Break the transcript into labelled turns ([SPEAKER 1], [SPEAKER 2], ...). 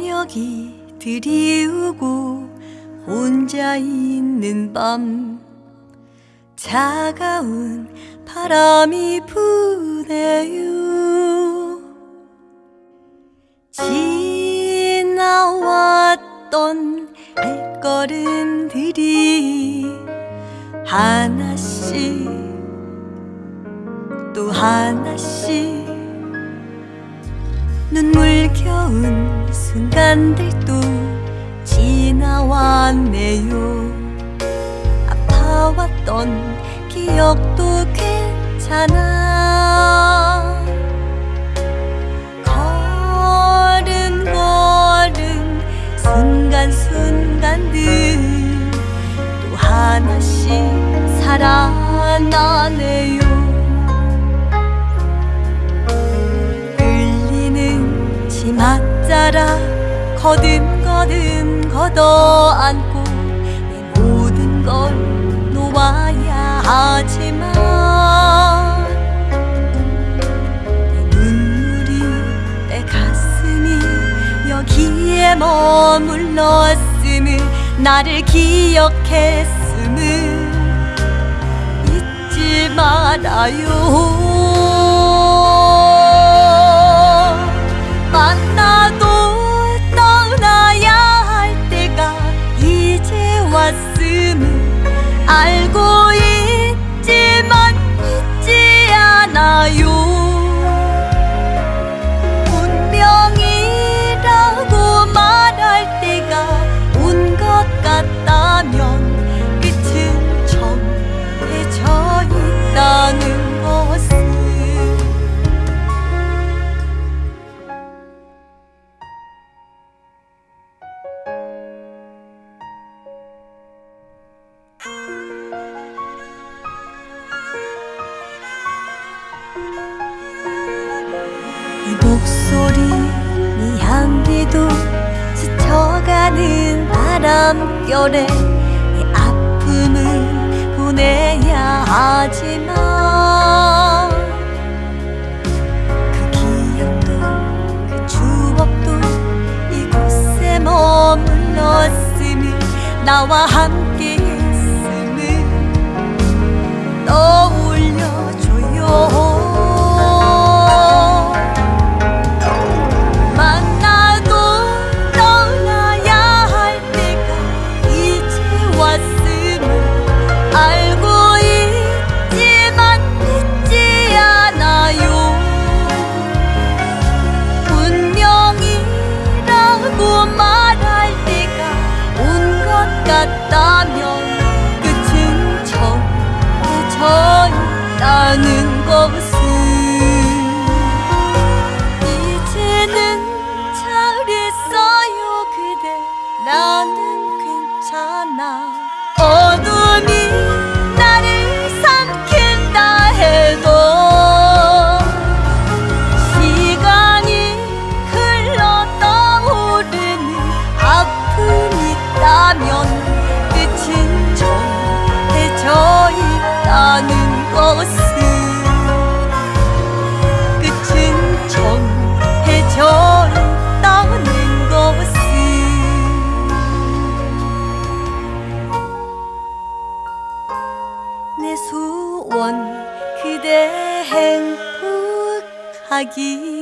[SPEAKER 1] 소리 들이우고 혼자 있는 밤. 차가운 바람이 부네요. 지나왔던 발걸음들이 하나씩 또 하나씩 눈물겨운 순간들도 지나왔네요. 아파왔던 기억도 괜찮아. 걸음걸음 순간순간들 또 하나씩 살아나네요 치맛자락 거듭거듭 걷어안고 내 모든 걸 놓아야 하지만 내 눈물이 내 가슴이 여기에 머물렀음을 나를 기억했음을 잊지 말아요 목소리 네 향기도 스쳐가는 바람결에 이 아픔을 보내야 하지만 그 기억도 그 추억도 이곳에 머물렀음을 나와 함께 했음을 떠올려줘요 I 소원 그대 행복하기